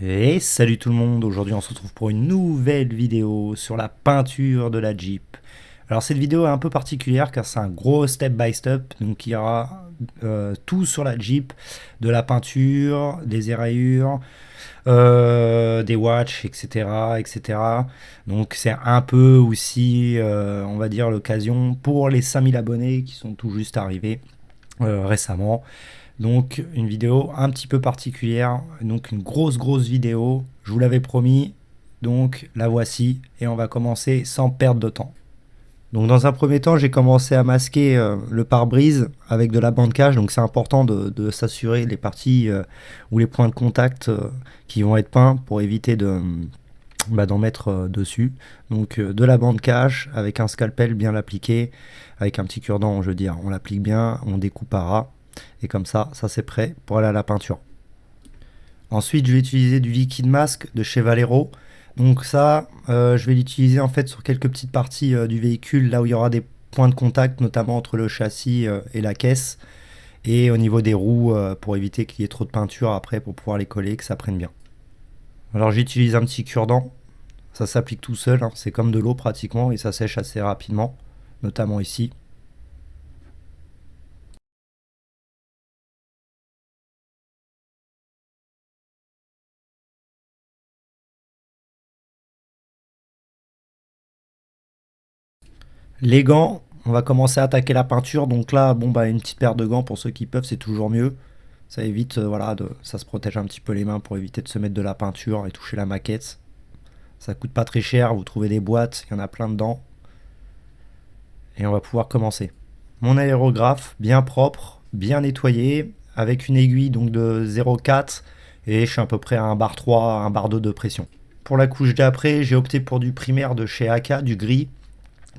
Et salut tout le monde, aujourd'hui on se retrouve pour une nouvelle vidéo sur la peinture de la Jeep. Alors cette vidéo est un peu particulière car c'est un gros step by step, donc il y aura euh, tout sur la Jeep, de la peinture, des érayures, euh, des watches, etc. etc. Donc c'est un peu aussi, euh, on va dire, l'occasion pour les 5000 abonnés qui sont tout juste arrivés récemment donc une vidéo un petit peu particulière, donc une grosse grosse vidéo, je vous l'avais promis, donc la voici et on va commencer sans perdre de temps. Donc dans un premier temps, j'ai commencé à masquer euh, le pare-brise avec de la bande cache, donc c'est important de, s'assurer les parties euh, ou les points de contact euh, qui vont être peints pour éviter bah, d'en mettre dessus. Donc de la bande cache avec un scalpel bien appliqué, avec un petit cure-dent, je veux dire, on l'applique bien, on découpe à ras. Et comme ça, ça c'est prêt pour aller à la peinture. Ensuite, je vais utiliser du liquide masque de chez Valero. Donc ça, euh, je vais l'utiliser en fait sur quelques petites parties euh, du véhicule, là où il y aura des points de contact, notamment entre le châssis euh, et la caisse. Et au niveau des roues, pour éviter qu'il y ait trop de peinture après, pour pouvoir les coller, que ça prenne bien. Alors j'utilise un petit cure-dent. Ça s'applique tout seul, hein. c'est comme de l'eau pratiquement, et ça sèche assez rapidement, notamment ici. Les gants, on va commencer à attaquer la peinture. Donc là, bon bah une petite paire de gants pour ceux qui peuvent, c'est toujours mieux. Ça évite, euh, ça se protège un petit peu les mains pour éviter de se mettre de la peinture et toucher la maquette. Ça coûte pas très cher, vous trouvez des boîtes, il y en a plein dedans. Et on va pouvoir commencer. Mon aérographe, bien propre, bien nettoyé, avec une aiguille donc de 0,4 et je suis à peu près à un bar 3, un bar 2 de pression. Pour la couche d'après, j'ai opté pour du primaire de chez AK, du gris.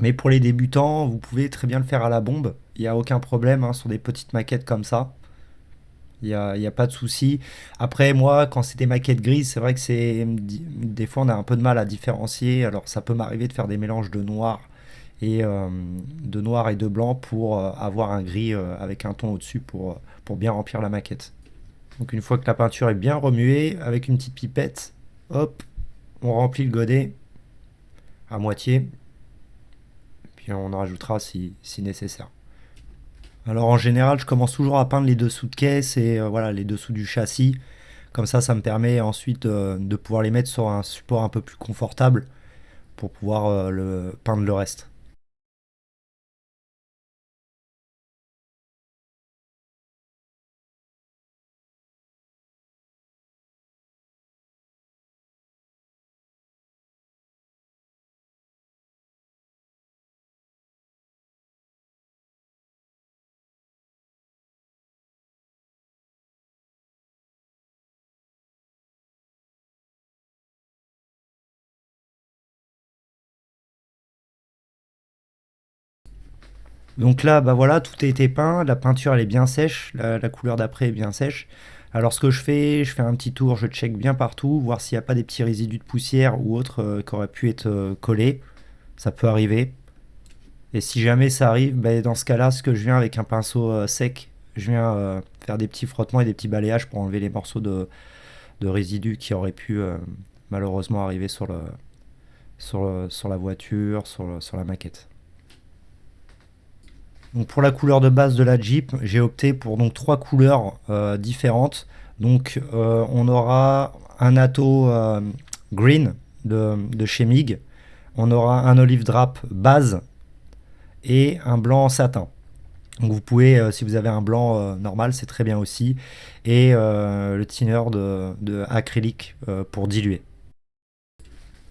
Mais pour les débutants, vous pouvez très bien le faire à la bombe. Il n'y a aucun problème hein, sur des petites maquettes comme ça. Il n'y a, a, pas de souci. Après, moi, quand c'est des maquettes grises, c'est vrai que c'est des fois on a un peu de mal à différencier. Alors, ça peut m'arriver de faire des mélanges de noir et euh, de noir et de blanc pour euh, avoir un gris euh, avec un ton au-dessus pour, pour bien remplir la maquette. Donc, une fois que la peinture est bien remuée, avec une petite pipette, hop, on remplit le godet à moitié on en rajoutera si, nécessaire. Alors en général, je commence toujours à peindre les dessous de caisse et euh, voilà les dessous du châssis. Comme ça, ça me permet ensuite euh, de pouvoir les mettre sur un support un peu plus confortable pour pouvoir euh, le, peindre le reste. Donc là, bah voilà, tout a été peint, la peinture elle est bien sèche, la, couleur d'après est bien sèche. Alors ce que je fais, je fais un petit tour, je check bien partout, voir s'il n'y a pas des petits résidus de poussière ou autre euh, qui auraient pu être euh, collés. Ça peut arriver. Et si jamais ça arrive, bah, dans ce cas-là, ce que je viens avec un pinceau euh, sec, je viens faire des petits frottements et des petits balayages pour enlever les morceaux de, résidus qui auraient pu malheureusement arriver sur, la voiture, sur la maquette. Pour la couleur de base de la Jeep, j'ai opté pour donc trois couleurs euh, différentes. Donc euh, on aura un Atto euh, Green de, chez MIG, on aura un Olive Drap base et un blanc satin. Donc vous pouvez, si vous avez un blanc normal, c'est très bien aussi. Et le thinner de, de acrylique pour diluer.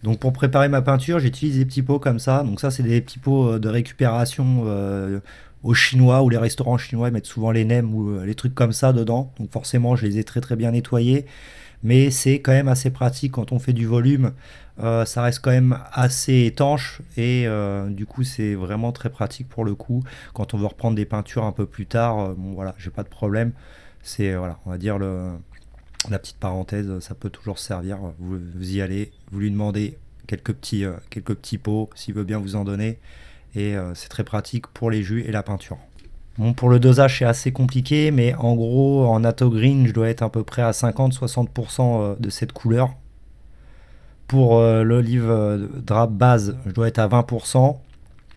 Donc pour préparer ma peinture, j'utilise des petits pots comme ça. Donc ça, c'est des petits pots de récupération aux Chinois ou les restaurants chinois mettent souvent les nems ou euh, les trucs comme ça dedans. Donc forcément, je les ai très très bien nettoyés. Mais c'est quand même assez pratique quand on fait du volume. Euh, ça reste quand même assez étanche et euh, du coup c'est vraiment très pratique pour le coup quand on veut reprendre des peintures un peu plus tard voilà j'ai pas de problème c'est voilà on va dire la petite parenthèse ça peut toujours servir vous, vous y allez vous lui demandez quelques petits quelques petits pots s'il veut bien vous en donner et euh, c'est très pratique pour les jus et la peinture. Bon, pour le dosage, c'est assez compliqué, mais en gros, en Atto Green, je dois être à peu près à 50-60% de cette couleur. Pour l'olive drap base, je dois être à 20%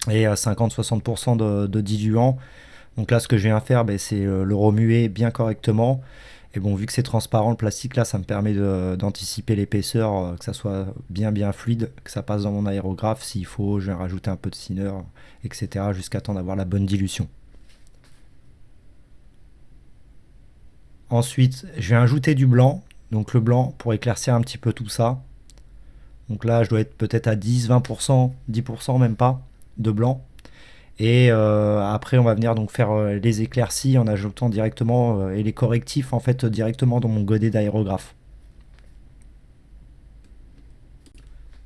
et à 50-60% de, diluant. Donc là, ce que je viens faire, ben, c'est le remuer bien correctement. Et bon, vu que c'est transparent, le plastique là, ça me permet d'anticiper l'épaisseur, euh, que ça soit bien bien fluide, que ça passe dans mon aérographe. S'il faut, je vais rajouter un peu de thinner, etc. jusqu'à temps d'avoir la bonne dilution. Ensuite, je vais ajouter du blanc. Donc le blanc pour éclaircir un petit peu tout ça. Donc là, je dois être peut-être à 10, 20%, 10% même pas de blanc. Et euh, après, on va venir faire euh, les éclaircies en ajoutant directement euh, et les correctifs en fait directement dans mon godet d'aérographe.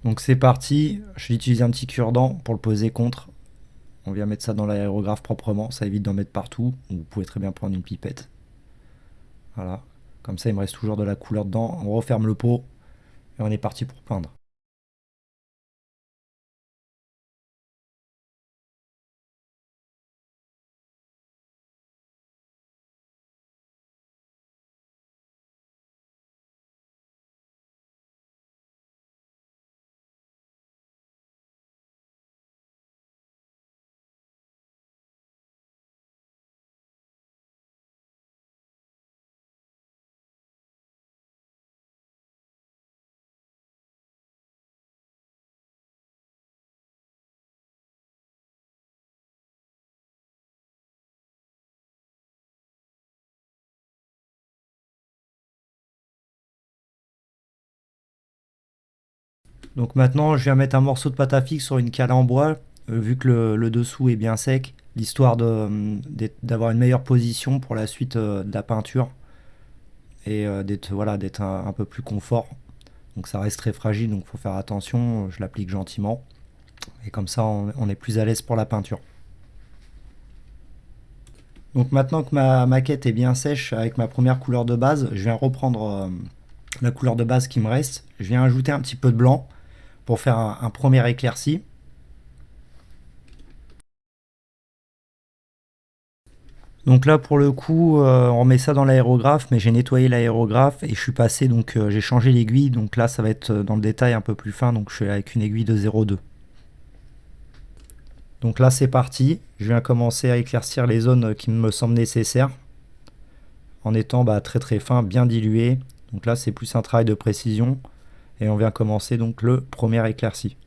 Donc c'est parti, je vais utiliser un petit cure-dent pour le poser contre. On vient mettre ça dans l'aérographe proprement, ça évite d'en mettre partout. Vous pouvez très bien prendre une pipette. Voilà, comme ça il me reste toujours de la couleur dedans. On referme le pot et on est parti pour peindre. Donc maintenant, je viens mettre un morceau de pâte à fixe sur une cale en bois, euh, vu que le, dessous est bien sec, l'histoire euh, d'avoir une meilleure position pour la suite euh, de la peinture et d'être voilà, un, peu plus confort. Donc ça reste très fragile, donc il faut faire attention, je l'applique gentiment. Et comme ça, on, est plus à l'aise pour la peinture. Donc maintenant que ma maquette est bien sèche avec ma première couleur de base, je viens reprendre la couleur de base qui me reste. Je viens ajouter un petit peu de blanc pour faire un, premier éclairci. Donc là pour le coup euh, on met ça dans l'aérographe mais j'ai nettoyé l'aérographe et je suis passé donc euh, j'ai changé l'aiguille donc là ça va être euh, dans le détail un peu plus fin donc je suis avec une aiguille de 0,2. Donc là c'est parti, je viens commencer à éclaircir les zones qui me semblent nécessaires en étant bah, très très fin, bien dilué. Donc là c'est plus un travail de précision. Et on vient commencer donc le premier éclairci.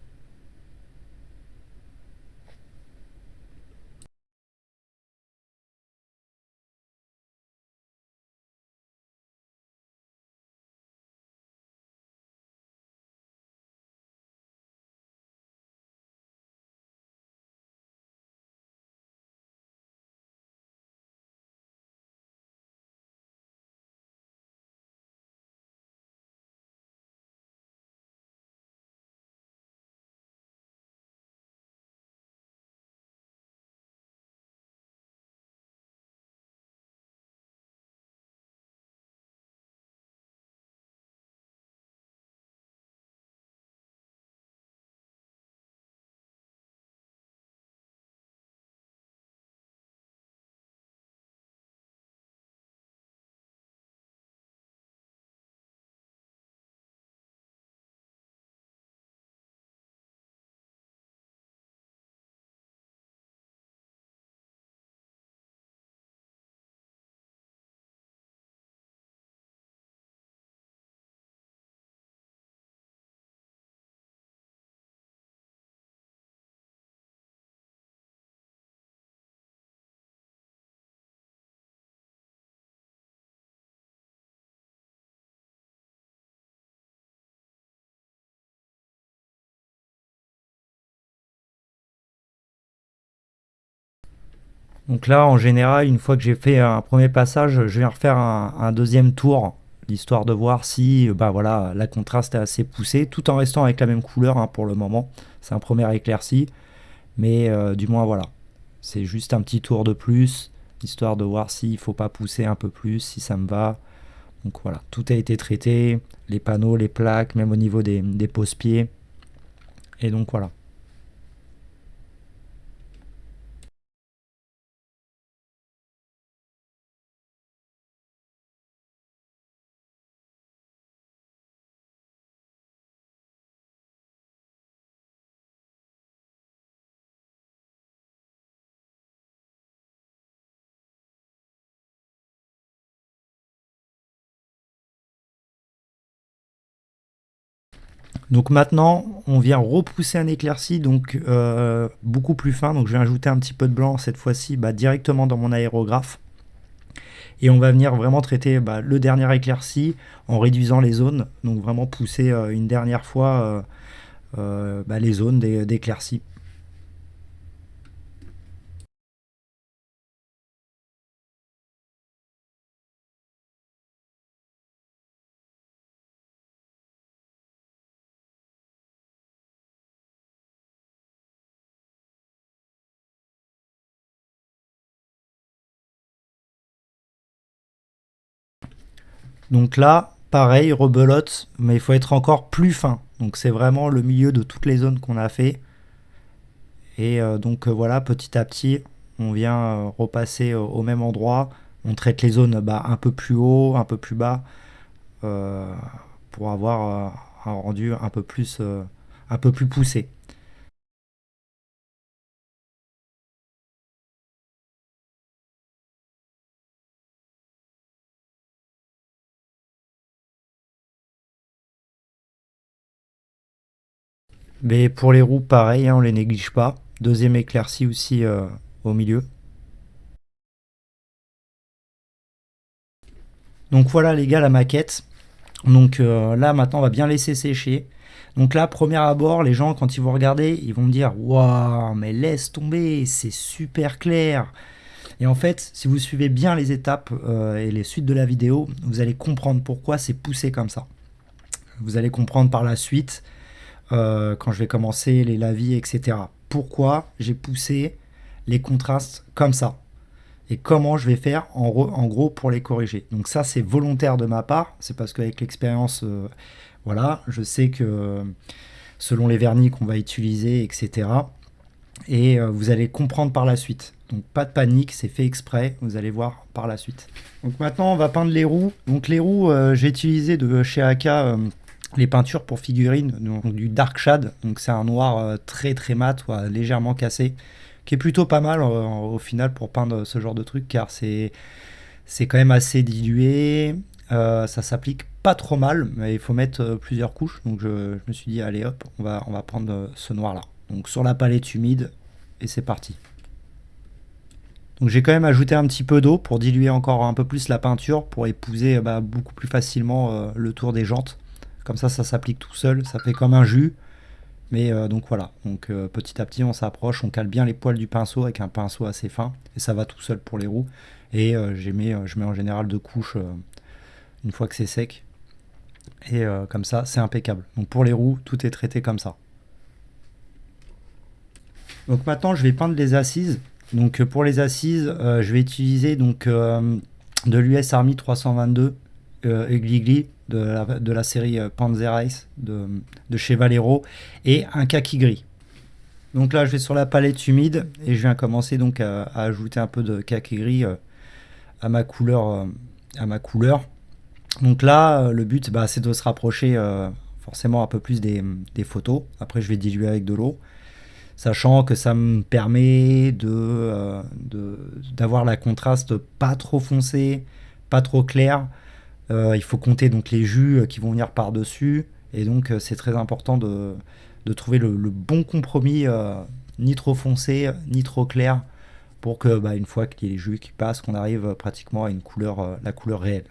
Donc là, en général, une fois que j'ai fait un premier passage, je viens refaire un, deuxième tour, l'histoire de voir si bah voilà, la contraste est assez poussé, tout en restant avec la même couleur hein, pour le moment. C'est un premier éclairci, mais euh, du moins voilà. C'est juste un petit tour de plus, histoire de voir s'il ne faut pas pousser un peu plus, si ça me va. Donc voilà, tout a été traité, les panneaux, les plaques, même au niveau des, des pose-pieds. Et donc voilà. Donc maintenant, on vient repousser un éclairci, donc euh, beaucoup plus fin. Donc je vais ajouter un petit peu de blanc cette fois-ci bah, directement dans mon aérographe. Et on va venir vraiment traiter bah, le dernier éclairci en réduisant les zones. Donc vraiment pousser euh, une dernière fois euh, bah, les zones d'éclairci. Donc là, pareil, rebelote, mais il faut être encore plus fin. Donc c'est vraiment le milieu de toutes les zones qu'on a fait. Et euh, donc euh, voilà, petit à petit, on vient euh, repasser au même endroit. On traite les zones bah, un peu plus haut, un peu plus bas, pour avoir un rendu un peu plus, un peu plus poussé. Mais pour les roues, pareil, hein, on les néglige pas. Deuxième éclaircie aussi euh, au milieu. Donc voilà les gars la maquette. Donc euh, là maintenant on va bien laisser sécher. Donc là premier abord les gens quand ils vont regarder ils vont me dire waouh mais laisse tomber c'est super clair. Et en fait si vous suivez bien les étapes euh, et les suites de la vidéo vous allez comprendre pourquoi c'est poussé comme ça. Vous allez comprendre par la suite euh, quand je vais commencer les lavis, etc. Pourquoi j'ai poussé les contrastes comme ça et comment je vais faire en, gros pour les corriger. Donc ça c'est volontaire de ma part, c'est parce qu'avec l'expérience, euh, voilà, je sais que selon les vernis qu'on va utiliser, etc. Et euh, vous allez comprendre par la suite. Donc pas de panique, c'est fait exprès, vous allez voir par la suite. Donc maintenant on va peindre les roues. Donc les roues, j'ai utilisé de chez Aka les peintures pour figurines, donc du dark shade, donc c'est un noir euh, très très mat, légèrement cassé, qui est plutôt pas mal euh, au final pour peindre ce genre de truc, car c'est quand même assez dilué, euh, ça s'applique pas trop mal, mais il faut mettre plusieurs couches, donc je, me suis dit allez hop, on va, on va prendre ce noir là. Donc sur la palette humide, et c'est parti. Donc j'ai quand même ajouté un petit peu d'eau pour diluer encore un peu plus la peinture, pour épouser bah, beaucoup plus facilement le tour des jantes. Comme ça, ça s'applique tout seul, ça fait comme un jus. Mais euh, donc voilà, donc euh, petit à petit on s'approche, on cale bien les poils du pinceau avec un pinceau assez fin et ça va tout seul pour les roues. Et euh, je mets en général deux couches une fois que c'est sec. Et comme ça, c'est impeccable. Donc pour les roues, tout est traité comme ça. Donc maintenant, je vais peindre les assises. Donc pour les assises, je vais utiliser donc de l'US Army 322 Gligli de la, série euh, Panzer Ice de, chez Valero et un kaki gris. Donc là, je vais sur la palette humide et je viens commencer donc à, ajouter un peu de kaki gris euh, à ma couleur. Euh, à ma couleur. Donc là, le but, bah, c'est de se rapprocher forcément un peu plus des, photos. Après, je vais diluer avec de l'eau, sachant que ça me permet de d'avoir la contraste pas trop foncé, pas trop clair, euh, il faut compter donc les jus euh, qui vont venir par-dessus. Et donc euh, c'est très important de, trouver le, bon compromis, ni trop foncé, ni trop clair, pour que bah, une fois qu'il y ait les jus qui passent, qu'on arrive pratiquement à une couleur, la couleur réelle.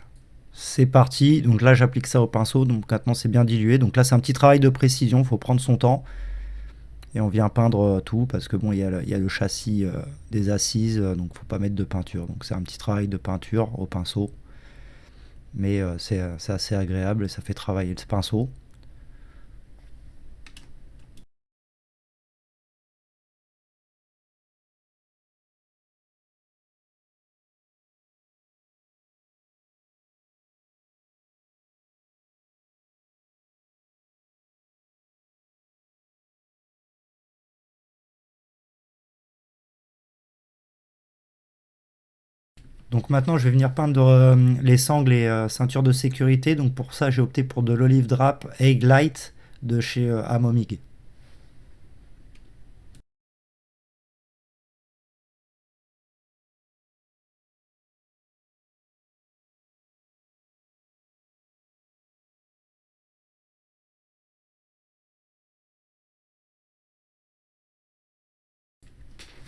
C'est parti, donc là j'applique ça au pinceau, donc maintenant c'est bien dilué. Donc là c'est un petit travail de précision, il faut prendre son temps. Et on vient peindre tout parce que bon, il y, a le, châssis des assises, donc faut pas mettre de peinture. Donc c'est un petit travail de peinture au pinceau mais euh, euh, c'est assez agréable et ça fait travailler le pinceau. Donc maintenant, je vais venir peindre euh, les sangles et euh, ceintures de sécurité. Donc pour ça, j'ai opté pour de l'olive drap Egg Light de chez euh, Amomig.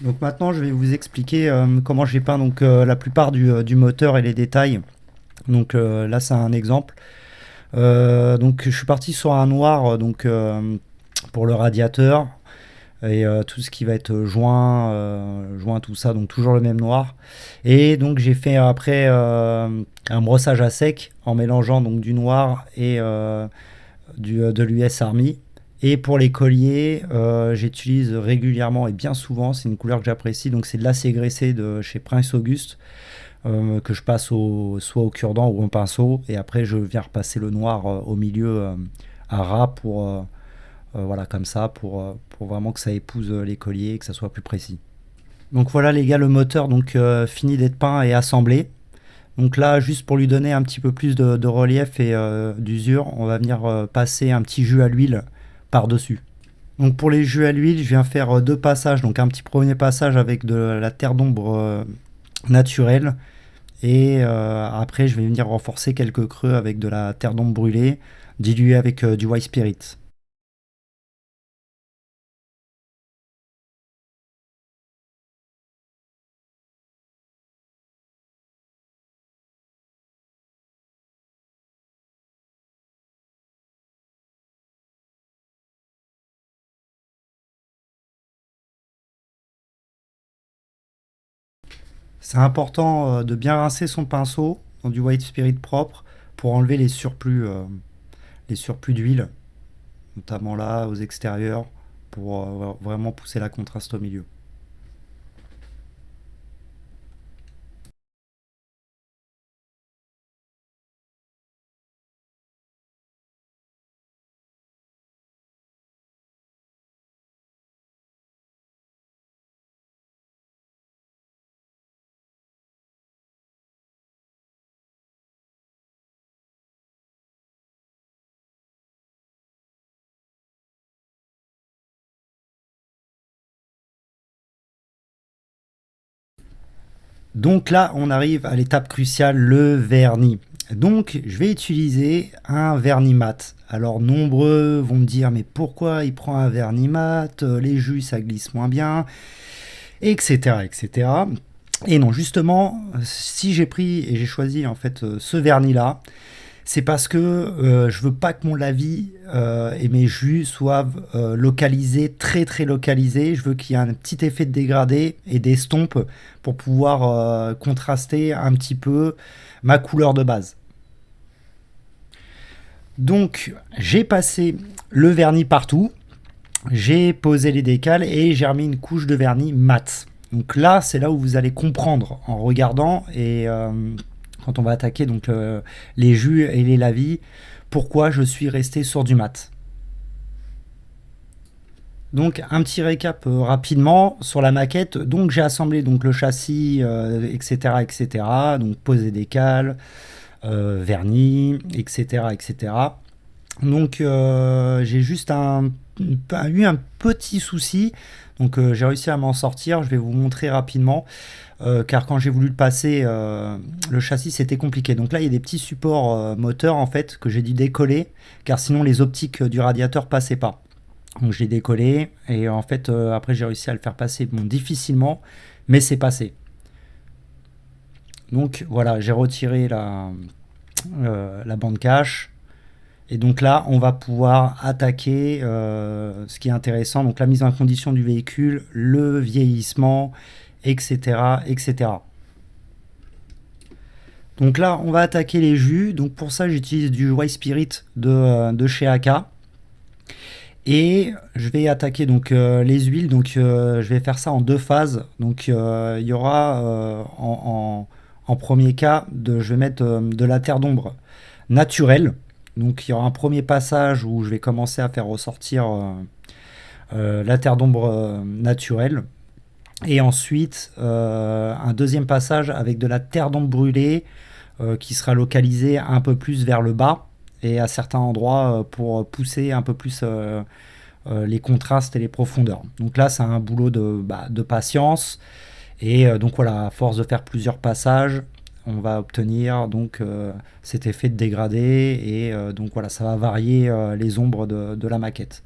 Donc maintenant je vais vous expliquer comment j'ai peint donc, la plupart du, du, moteur et les détails. Donc là c'est un exemple. donc je suis parti sur un noir donc, pour le radiateur et euh, tout ce qui va être joint, euh, joint tout ça, donc toujours le même noir. Et donc j'ai fait après euh, un brossage à sec en mélangeant donc du noir et du, de l'US Army. Et pour les colliers, j'utilise régulièrement et bien souvent, c'est une couleur que j'apprécie, donc c'est de l'acier graissé de chez Prince Auguste. que je passe au, soit au cure-dent ou au pinceau et après je viens repasser le noir au milieu à ras pour euh, voilà, comme ça, pour, euh, pour vraiment que ça épouse euh, les colliers et que ça soit plus précis. Donc voilà les gars, le moteur donc fini d'être peint et assemblé. Donc là, juste pour lui donner un petit peu plus de, relief et d'usure, on va venir passer un petit jus à l'huile par-dessus. Donc pour les jus à l'huile, je viens faire deux passages. Donc un petit premier passage avec de la terre d'ombre naturelle. Et après, je vais venir renforcer quelques creux avec de la terre d'ombre brûlée, diluée avec du white spirit. C'est important euh, de bien rincer son pinceau dans du white spirit propre pour enlever les surplus, euh, d'huile, notamment là aux extérieurs, pour euh, vraiment pousser la contraste au milieu. Donc là, on arrive à l'étape cruciale, le vernis. Donc, je vais utiliser un vernis mat. Alors, nombreux vont me dire, mais pourquoi il prend un vernis mat? Les jus, ça glisse moins bien, etc., etc. Et non, justement, si j'ai pris et j'ai choisi en fait ce vernis-là, c'est parce que euh, je veux pas que mon lavis euh, et mes jus soient euh, localisés, très très localisés. Je veux qu'il y ait un petit effet de dégradé et d'estompe pour pouvoir contraster un petit peu ma couleur de base. Donc j'ai passé le vernis partout, j'ai posé les décales et j'ai remis une couche de vernis mat. Donc là, c'est là où vous allez comprendre en regardant et quand on va attaquer donc euh, les jus et les lavis, pourquoi je suis resté sur du mat? Donc un petit récap euh, rapidement sur la maquette. Donc j'ai assemblé donc le châssis, etc., euh, etc. Donc posé des cales, vernis, etc.. Donc j'ai juste eu un petit souci. Donc j'ai réussi à m'en sortir. Je vais vous montrer rapidement. Euh, car quand j'ai voulu le passer, euh, le châssis c'était compliqué. Donc là il y a des petits supports euh, moteurs en fait que j'ai dû décoller, car sinon les optiques du radiateur passaient pas. Donc je l'ai décollé et en fait après j'ai réussi à le faire passer bon, difficilement, mais c'est passé. Donc voilà, j'ai retiré la, la bande cache. Et donc là, on va pouvoir attaquer ce qui est intéressant, donc la mise en condition du véhicule, le vieillissement etc., etc. Donc là, on va attaquer les jus. Donc pour ça, j'utilise du White Spirit de, euh, chez AK. Et je vais attaquer donc euh, les huiles. Donc euh, je vais faire ça en deux phases. Donc il y aura en, premier cas, de, je vais mettre de la terre d'ombre naturelle. Donc il y aura un premier passage où je vais commencer à faire ressortir la terre d'ombre naturelle. Et ensuite, euh, un deuxième passage avec de la terre d'ombre brûlée euh, qui sera localisée un peu plus vers le bas et à certains endroits euh, pour pousser un peu plus les contrastes et les profondeurs. Donc là, c'est un boulot de, bah, patience. Et donc voilà, à force de faire plusieurs passages, on va obtenir donc cet effet de dégradé. Et donc voilà, ça va varier les ombres de la maquette.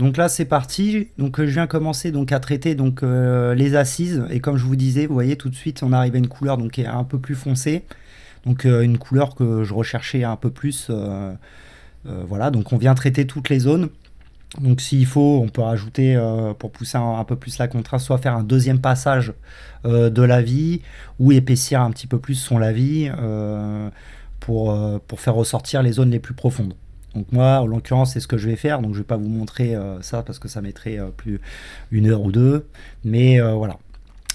Donc là c'est parti, donc je viens commencer donc à traiter donc les assises et comme je vous disais, vous voyez tout de suite on arrive à une couleur donc qui est un peu plus foncée, donc une couleur que je recherchais un peu plus, voilà donc on vient traiter toutes les zones. Donc s'il faut, on peut rajouter, euh, pour pousser un, peu plus la contraste, soit faire un deuxième passage euh, de la vie, ou épaissir un petit peu plus son lavis euh, pour faire ressortir les zones les plus profondes. Donc moi, en l'occurrence, c'est ce que je vais faire. Donc je ne vais pas vous montrer ça parce que ça mettrait plus une heure ou deux. Mais voilà.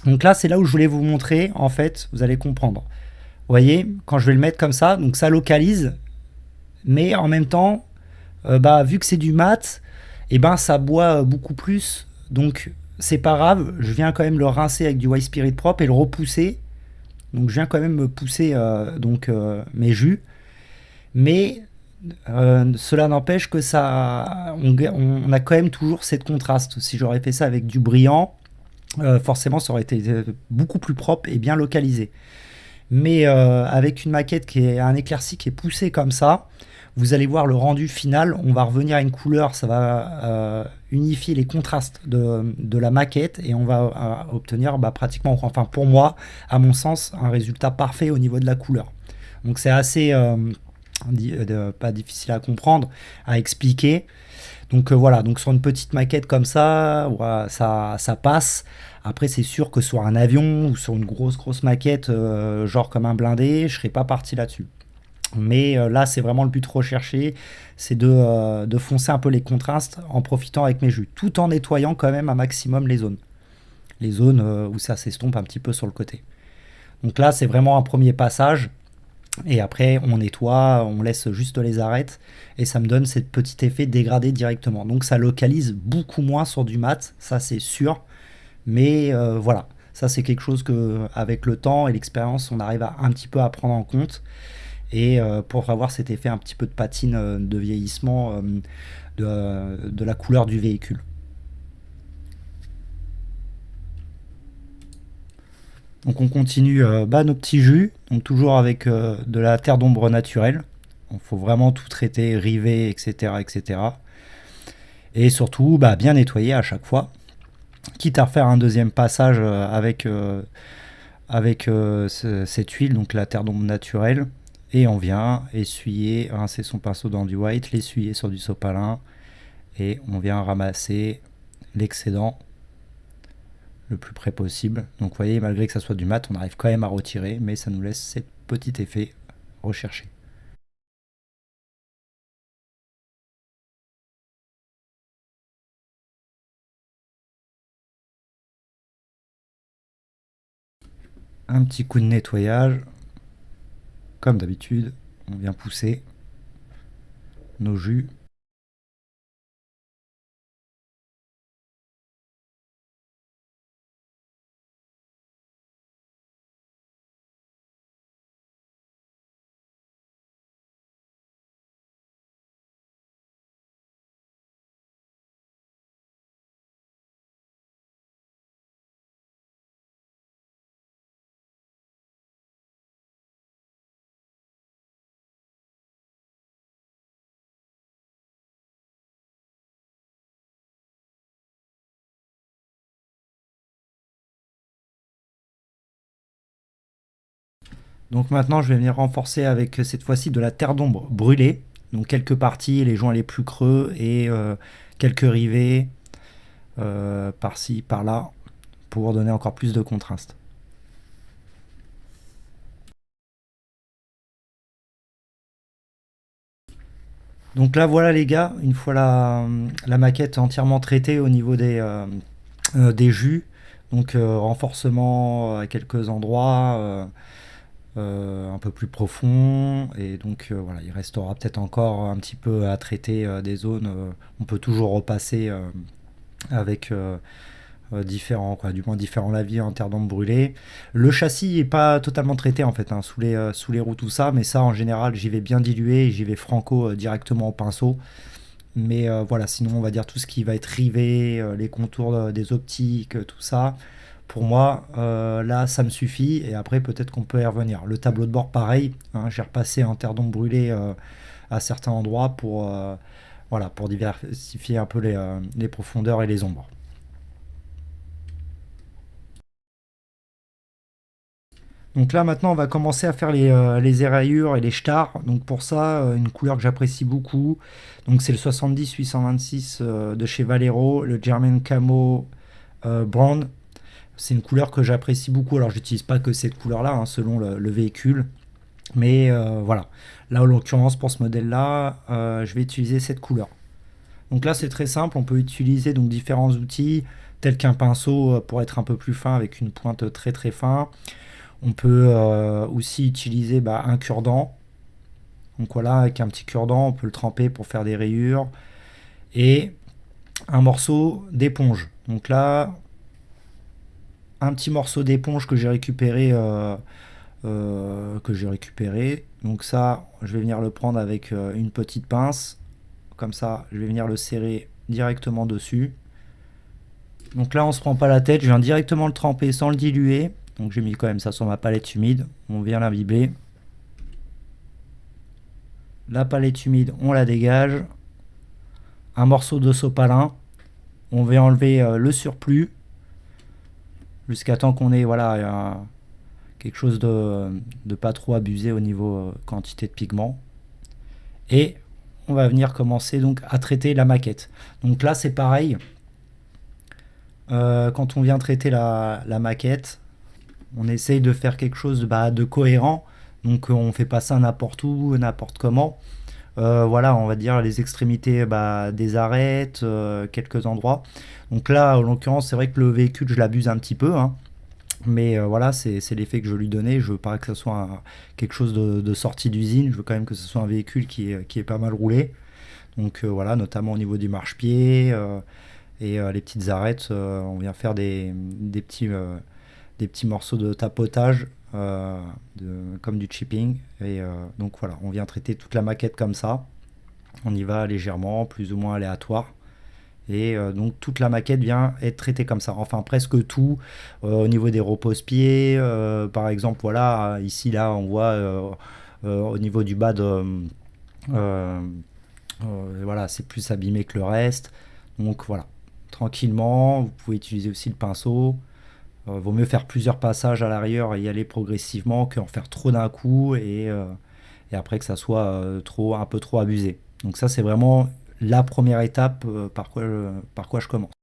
Donc là, c'est là où je voulais vous montrer, en fait, vous allez comprendre. Vous voyez, quand je vais le mettre comme ça, donc ça localise, mais en même temps, bah, vu que c'est du mat, eh ben ça boit beaucoup plus. Donc c'est pas grave, je viens quand même le rincer avec du white spirit propre et le repousser. Donc je viens quand même me pousser euh, donc, euh, mes jus. Mais euh, cela n'empêche que ça, on, a quand même toujours cette contraste. Si j'aurais fait ça avec du brillant, forcément ça aurait été beaucoup plus propre et bien localisé. Mais avec une maquette qui est un éclairci qui est poussé comme ça, vous allez voir le rendu final, on va revenir à une couleur, ça va euh, unifier les contrastes de, la maquette et on va euh, obtenir bah, pratiquement, enfin pour moi, à mon sens, un résultat parfait au niveau de la couleur. Donc c'est assez, euh, pas difficile à comprendre, à expliquer. Donc voilà, donc sur une petite maquette comme ça, ça, ça passe. Après, c'est sûr que sur un avion ou sur une grosse grosse maquette, genre comme un blindé, je serais pas parti là-dessus. Mais euh, là, c'est vraiment le but recherché, c'est euh, de, foncer un peu les contrastes en profitant avec mes jus, tout en nettoyant quand même un maximum les zones. Les zones euh, où ça s'estompe un petit peu sur le côté. Donc là, c'est vraiment un premier passage. Et après, on nettoie, on laisse juste les arêtes. Et ça me donne ce petit effet dégradé directement. Donc ça localise beaucoup moins sur du mat, ça c'est sûr. Mais voilà, ça c'est quelque chose que avec le temps et l'expérience, on arrive à un petit peu à prendre en compte et euh, pour avoir cet effet un petit peu de patine euh, de vieillissement euh, de, la couleur du véhicule. Donc on continue bah, nos petits jus, donc toujours avec de la terre d'ombre naturelle. Il faut vraiment tout traiter, river, etc. etc. Et surtout bah, bien nettoyer à chaque fois. Quitte à refaire un deuxième passage avec, avec cette huile, donc la terre d'ombre naturelle. Et on vient essuyer, rincer son pinceau dans du white, l'essuyer sur du sopalin. Et on vient ramasser l'excédent le plus près possible. Donc vous voyez, malgré que ça soit du mat, on arrive quand même à retirer, mais ça nous laisse ce petit effet recherché. Un petit coup de nettoyage comme d'habitude, on vient pousser nos jus Donc maintenant, je vais venir renforcer avec cette fois-ci de la terre d'ombre brûlée. Donc quelques parties, les joints les plus creux et euh, quelques rivets euh, par-ci, par-là, pour donner encore plus de contraste. Donc là voilà les gars, une fois la, maquette entièrement traitée au niveau des, euh, des jus, donc renforcement à quelques endroits, euh, un peu plus profond. Et donc euh, voilà il restera peut-être encore un petit peu à traiter euh, des zones on peut toujours repasser avec différents quoi du moins différents lavis en terre d'ombre brûlée. Le châssis est pas totalement traité en fait hein, sous les sous les roues tout ça mais ça en général j'y vais bien dilué j'y vais franco directement au pinceau. Mais voilà sinon on va dire tout ce qui va être rivé les contours des optiques tout ça pour moi, euh, là, ça me suffit. Et après, peut-être qu'on peut y revenir. Le tableau de bord, pareil. Hein, j'ai repassé en terre d'ombre brûlée euh, à certains endroits pour, euh, diversifier un peu les profondeurs et les ombres. Donc là maintenant on va commencer à faire les, éraillures et les stars. Donc pour ça, une couleur que j'apprécie beaucoup. Donc c'est le 70-826 euh, de chez Valero, le German Camo Brown. C'est une couleur que j'apprécie beaucoup. Alors j'utilise pas que cette couleur là, hein, selon le, véhicule. Mais voilà. Là en l'occurrence pour ce modèle là, je vais utiliser cette couleur. Donc là c'est très simple, on peut utiliser donc différents outils tels qu'un pinceau pour être un peu plus fin avec une pointe très très fin. On peut euh, aussi utiliser bah, un cure-dent. Donc voilà, avec un petit cure-dent, on peut le tremper pour faire des rayures. Et un morceau d'éponge. Donc là, petit morceau d'éponge que j'ai récupéré. Euh, euh, que j'ai récupéré. Donc ça, je vais venir le prendre avec une petite pince. Comme ça, je vais venir le serrer directement dessus. Donc là, on se prend pas la tête. Je viens directement le tremper sans le diluer. Donc j'ai mis quand même ça sur ma palette humide. On vient l'imbiber. La palette humide, on la dégage. Un morceau de sopalin. On va enlever euh, le surplus. Jusqu'à temps qu'on ait voilà, quelque chose de, pas trop abusé au niveau euh, quantité de pigment. Et on va venir commencer donc à traiter la maquette. Donc là c'est pareil. Euh, quand on vient traiter la maquette, on essaye de faire quelque chose bah, de cohérent. Donc on fait pas ça n'importe où, n'importe comment. Euh, voilà, on va dire les extrémités bah, des arêtes, euh, quelques endroits. Donc là, en l'occurrence, c'est vrai que le véhicule, je l'abuse un petit peu. Hein. Mais euh, voilà, c'est l'effet que je lui donnais. Je veux pas que ce soit quelque chose de, sortie d'usine. Je veux quand même que ce soit un véhicule qui est, pas mal roulé. Donc voilà, notamment au niveau du marchepied et les petites arêtes. on vient faire des petits morceaux de tapotage euh, comme du chipping. Et euh, donc voilà, on vient traiter toute la maquette comme ça. On y va légèrement, plus ou moins aléatoire. Et euh, donc toute la maquette vient être traitée comme ça. Enfin presque tout au niveau des repose-pieds. par exemple, voilà, ici là on voit au niveau du bas de... voilà, c'est plus abîmé que le reste. Donc voilà, tranquillement, vous pouvez utiliser aussi le pinceau. Euh, vaut mieux faire plusieurs passages à l'arrière et y aller progressivement qu'en faire trop d'un coup et, euh, après que ça soit euh, trop, un peu trop abusé. Donc ça c'est vraiment la première étape par quoi je commence.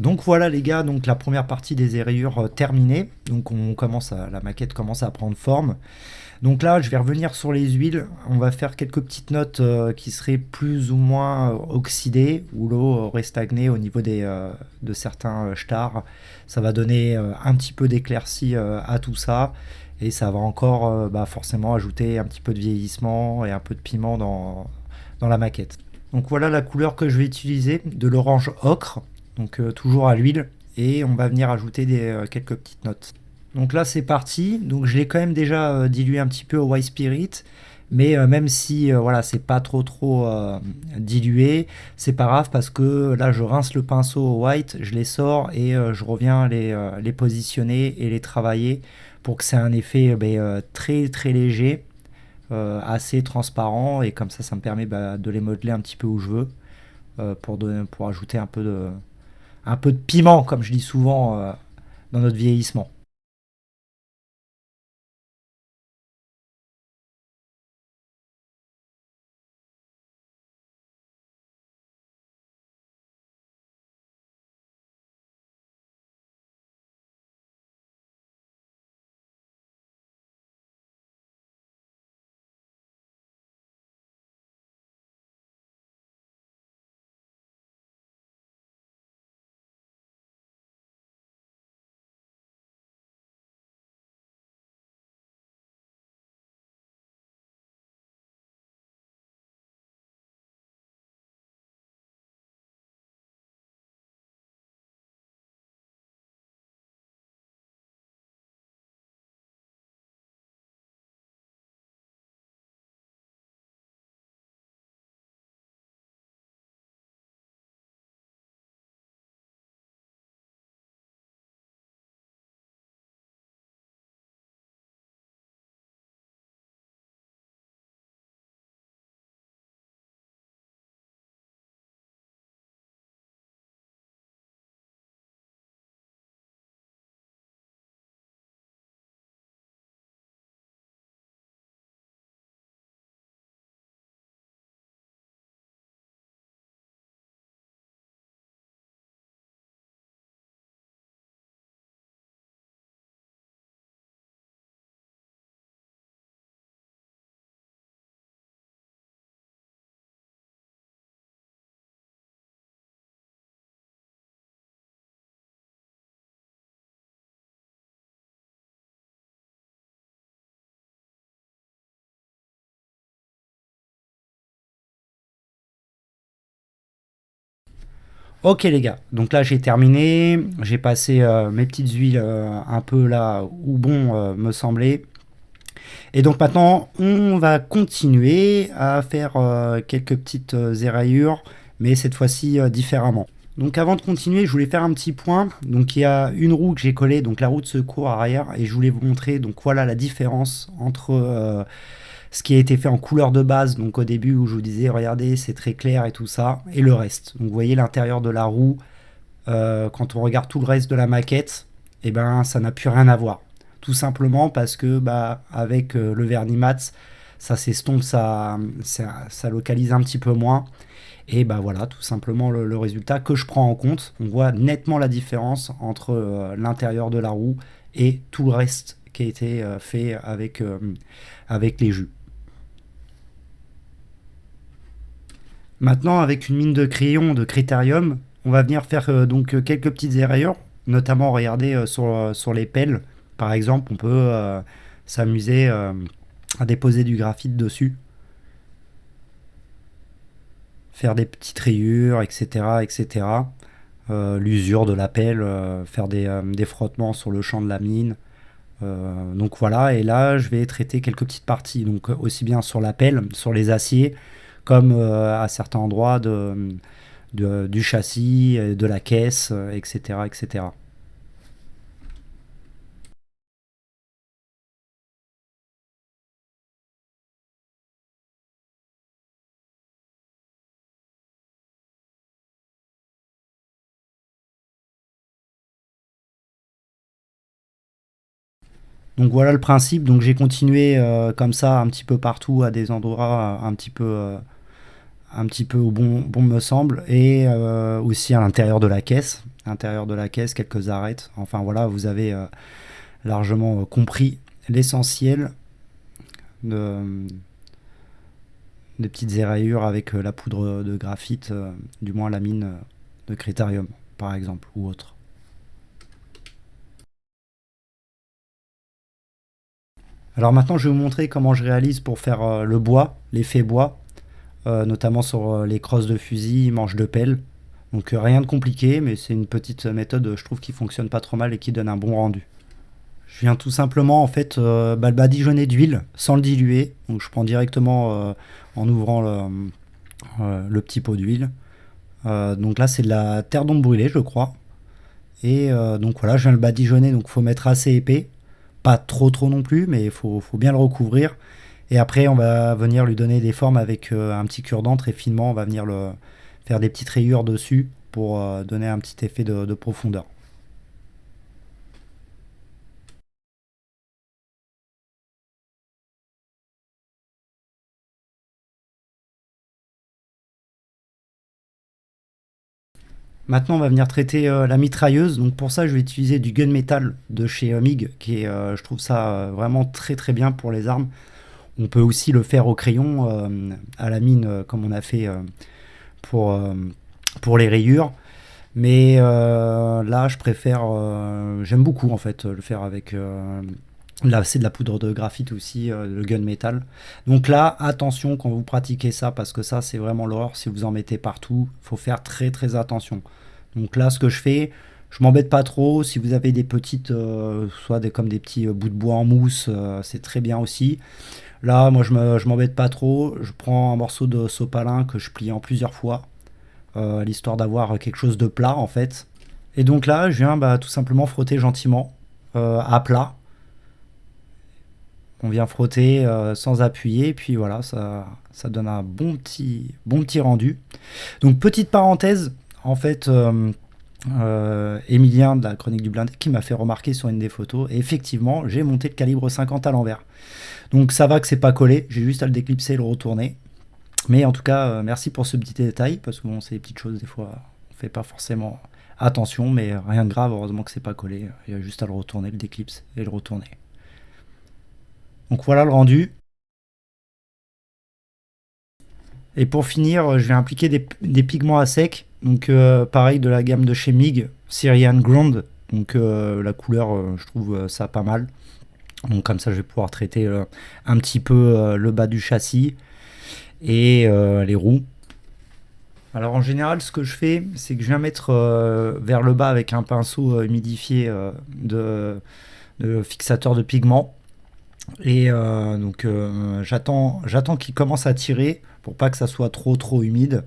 Donc voilà les gars, donc la première partie des érayures euh, terminée. Donc on commence à, la maquette commence à prendre forme. Donc là, je vais revenir sur les huiles. On va faire quelques petites notes euh, qui seraient plus ou moins euh, oxydées, où l'eau aurait stagné au niveau des, de certains stars. Ça va donner un petit peu d'éclaircie à tout ça. Et ça va encore bah, forcément ajouter un petit peu de vieillissement et un peu de piment dans, dans la maquette. Donc voilà la couleur que je vais utiliser, de l'orange ocre donc euh, toujours à l'huile, et on va venir ajouter des, euh, quelques petites notes. Donc là c'est parti, donc je l'ai quand même déjà euh, dilué un petit peu au white spirit, Mais même si voilà, c'est pas trop trop euh, dilué, c'est pas grave parce que là je rince le pinceau au white, je les sors et je reviens les, les positionner et les travailler pour que c'est un effet ben, très très léger, assez transparent. Et comme ça ça me permet bah, de les modeler un petit peu où je veux pour, pour ajouter un peu, de, un peu de piment comme je dis souvent dans notre vieillissement. Ok les gars, donc là j'ai terminé, j'ai passé euh, mes petites huiles euh, un peu là où bon euh, me semblait. Et donc maintenant on va continuer à faire quelques petites éraillures, mais cette fois-ci différemment. Donc avant de continuer, je voulais faire un petit point. Donc il y a une roue que j'ai collée, donc la roue de secours arrière, et je voulais vous montrer donc voilà la différence entre ce qui a été fait en couleur de base, donc au début où je vous disais, regardez, c'est très clair et tout ça, et le reste. Donc vous voyez l'intérieur de la roue, euh, quand on regarde tout le reste de la maquette, et eh ben ça n'a plus rien à voir. Tout simplement parce que bah, avec euh, le vernis mat, ça s'estompe, ça, ça, localise un petit peu moins. Et bah voilà, tout simplement le, résultat que je prends en compte. On voit nettement la différence entre euh, l'intérieur de la roue et tout le reste qui a été fait avec, avec les jus. Maintenant, avec une mine de crayon de critérium, on va venir faire euh, donc euh, quelques petites erreurs, notamment regarder euh, sur, les pelles. Par exemple, on peut s'amuser à déposer du graphite dessus, faire des petites rayures, etc. etc. L'usure de la pelle, faire des, des, frottements sur le champ de la mine. donc voilà, et là je vais traiter quelques petites parties, donc aussi bien sur la pelle, sur les aciers, comme euh, à certains endroits de, du châssis, de la caisse, etc. etc. Donc voilà le principe, donc j'ai continué euh, comme ça un petit peu partout à des endroits un petit peu euh, un petit peu au bon, bon me semble, et euh, aussi à l'intérieur de la caisse, l'intérieur de la caisse, quelques arêtes. Enfin voilà, vous avez euh, largement euh, compris l'essentiel de, des petites éraillures avec la poudre de graphite, du moins la mine de critérium par exemple, ou autre. Alors maintenant je vais vous montrer comment je réalise pour faire le bois, l'effet bois. Euh, notamment sur euh, les crosses de fusil, manches de pelle. Donc euh, rien de compliqué, mais c'est une petite méthode, je trouve, qui fonctionne pas trop mal et qui donne un bon rendu. Je viens tout simplement en fait bah, le badigeonner d'huile sans le diluer. Donc je prends directement en ouvrant le, petit pot d'huile. donc là c'est de la terre d'ombre brûlée je crois. Et donc voilà, je viens le badigeonner, donc il faut mettre assez épais. Pas trop trop non plus, mais il faut, bien le recouvrir. Et après on va venir lui donner des formes avec un petit cure-dent très finement. On va venir le, faire des petites rayures dessus pour donner un petit effet de profondeur. Maintenant, on va venir traiter euh, la mitrailleuse. Donc pour ça, je vais utiliser du gunmetal de chez MIG, qui est, euh, je trouve ça euh, vraiment très très bien pour les armes. On peut aussi le faire au crayon, à la mine, comme on a fait pour, pour les rayures. Mais là, je préfère, j'aime beaucoup en fait le faire avec Là, c'est de la poudre de graphite aussi, euh, le gunmetal. Donc là, attention quand vous pratiquez ça, parce que ça, c'est vraiment l'horreur. Si vous en mettez partout, il faut faire très très attention. Donc là, ce que je fais, je m'embête pas trop. Si vous avez des petites, euh, soit des, comme des petits euh, bouts de bois en mousse, c'est très bien aussi. Là, moi, je m'embête pas trop. Je prends un morceau de sopalin que je plie en plusieurs fois, l'histoire d'avoir quelque chose de plat, en fait. Et donc là, je viens bah, tout simplement frotter gentiment à plat on vient frotter euh, sans appuyer, puis voilà, ça, ça donne un bon bon petit rendu. Donc petite parenthèse, en fait, euh, euh, Emilien de la Chronique du Blindé qui m'a fait remarquer sur une des photos, et effectivement, j'ai monté le calibre 50 à l'envers. Donc ça va que c'est pas collé, j'ai juste à le déclipser et le retourner. Mais en tout cas, merci pour ce petit détail, parce que bon, c'est des petites choses, des fois, on fait pas forcément attention, mais rien de grave, heureusement que c'est pas collé. Il y a juste à le retourner, le déclipse et le retourner. Donc voilà le rendu. Et pour finir, je vais appliquer des, pigments à sec. Donc euh, pareil de la gamme de chez MIG, Syrian Ground. Donc euh, la couleur, euh, je trouve ça pas mal. Donc comme ça, je vais pouvoir traiter un petit peu le bas du châssis et les roues. Alors en général, ce que je fais, c'est que je viens mettre vers le bas avec un pinceau humidifié de, fixateur de pigments. Et donc j'attends qu'il commence à tirer pour pas que ça soit trop trop humide.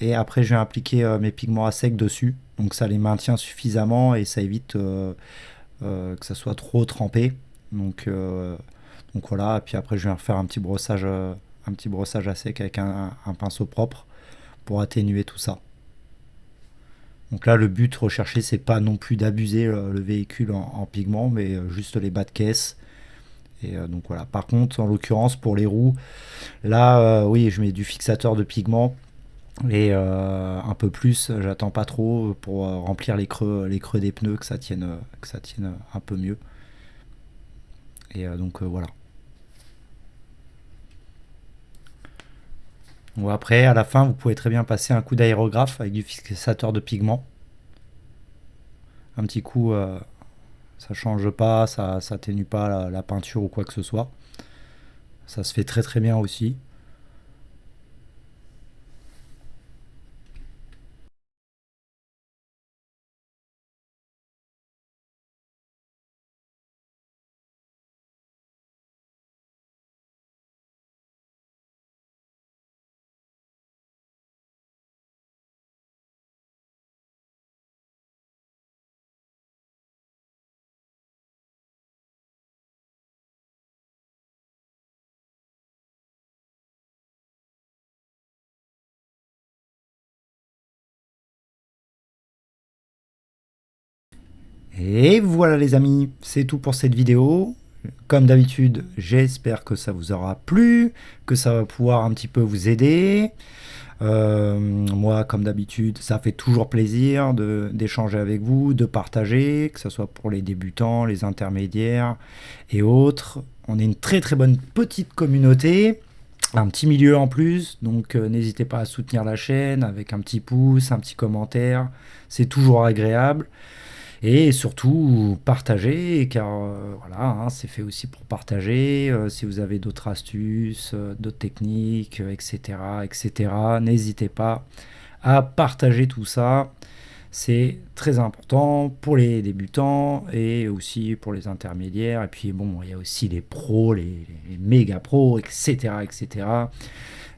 Et après je vais appliquer euh, mes pigments à sec dessus. Donc ça les maintient suffisamment et ça évite que ça soit trop trempé. Donc, donc voilà, et puis après je vais refaire un petit brossage, un petit brossage à sec avec un, pinceau propre pour atténuer tout ça. Donc là, le but recherché, c'est pas non plus d'abuser le, véhicule en, en, pigments, mais juste les bas de caisse euh, donc voilà. Par contre, en l'occurrence, pour les roues, là, euh, oui, je mets du fixateur de pigment et euh, un peu plus. J'attends pas trop pour remplir les creux, les creux des pneus, que ça tienne, ça un peu mieux. Et donc voilà. après, à la fin, vous pouvez très bien passer un coup d'aérographe avec du fixateur de pigment. Un petit coup ça change pas, ça n'atténue pas la, peinture ou quoi que ce soit. Ça se fait très très bien aussi. Et voilà les amis, c'est tout pour cette vidéo. Comme d'habitude, j'espère que ça vous aura plu, que ça va pouvoir un petit peu vous aider. Euh, moi, comme d'habitude, ça fait toujours plaisir d'échanger avec vous, de partager, que ce soit pour les débutants, les intermédiaires et autres. On est une très très bonne petite communauté, un petit milieu en plus, donc euh, n'hésitez pas à soutenir la chaîne avec un petit pouce, un petit commentaire, c'est toujours agréable. Et surtout, partager, car euh, voilà, hein, c'est fait aussi pour partager. Euh, si vous avez d'autres astuces, euh, d'autres techniques, etc., etc., n'hésitez pas à partager tout ça. C'est très important pour les débutants et aussi pour les intermédiaires. Et puis bon, il y a aussi les pros, les, les méga pros, etc. etc.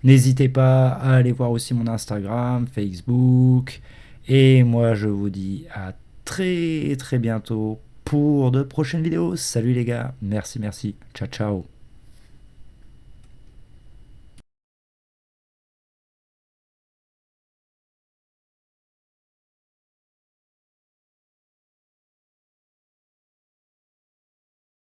N'hésitez pas à aller voir aussi mon Instagram, Facebook. Et moi, je vous dis à très très bientôt pour de prochaines vidéos. Salut les gars, merci, merci, ciao ciao.